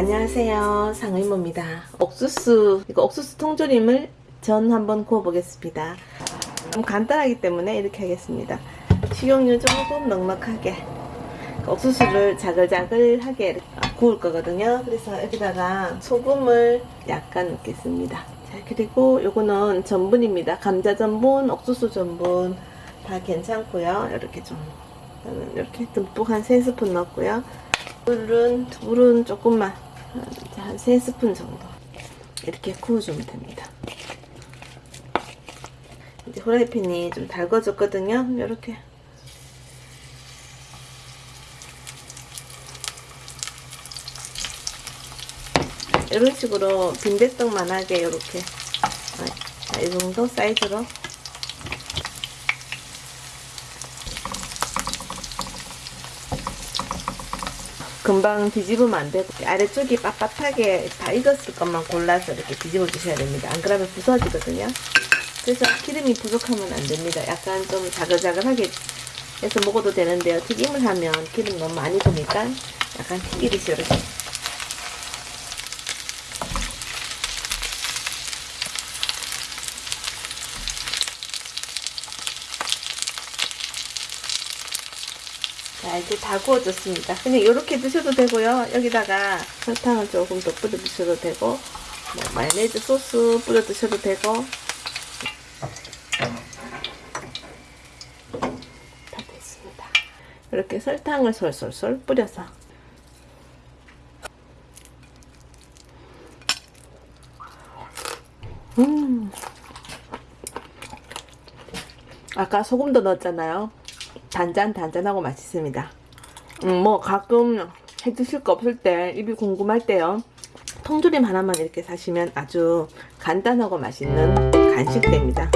안녕하세요. 상의모입니다. 옥수수 이거 옥수수 통조림을 전 한번 구워 보겠습니다. 좀 간단하기 때문에 이렇게 하겠습니다. 식용유 조금 넉넉하게 옥수수를 자글자글하게 구울 거거든요. 그래서 여기다가 소금을 약간 넣겠습니다. 자 그리고 요거는 전분입니다. 감자 전분 옥수수 전분 다 괜찮고요. 이렇게 좀 이렇게 듬뿍 한 3스푼 넣었고요. 물은 물은 조금만 한 3스푼 정도 이렇게 구워주면 됩니다. 이제 후라이팬이 좀 달궈졌거든요. 이렇게. 이런 식으로 빈대떡만하게 이렇게. 아, 이 정도 사이즈로 금방 뒤집으면 안 되고 아래쪽이 빳빳하게 다 익었을 것만 골라서 이렇게 뒤집어 주셔야 됩니다. 안 그러면 부서지거든요. 그래서 기름이 부족하면 안 됩니다. 약간 좀 자글자글하게 해서 먹어도 되는데요. 튀김을 하면 기름 너무 많이 드니까 약간 튀기듯이 이렇게 자 이제 다 구워졌습니다. 그냥 이렇게 드셔도 되고요. 여기다가 설탕을 조금 더 뿌려 드셔도 되고 뭐 마요네즈 소스 뿌려 드셔도 되고. 다 됐습니다. 이렇게 설탕을 솔솔솔 뿌려서. 음. 아까 소금도 넣었잖아요 단짠 단짠하고 맛있습니다. 음, 뭐 가끔 해 드실 거 없을 때 입이 궁금할 때요. 통조림 하나만 이렇게 사시면 아주 간단하고 맛있는 간식됩니다.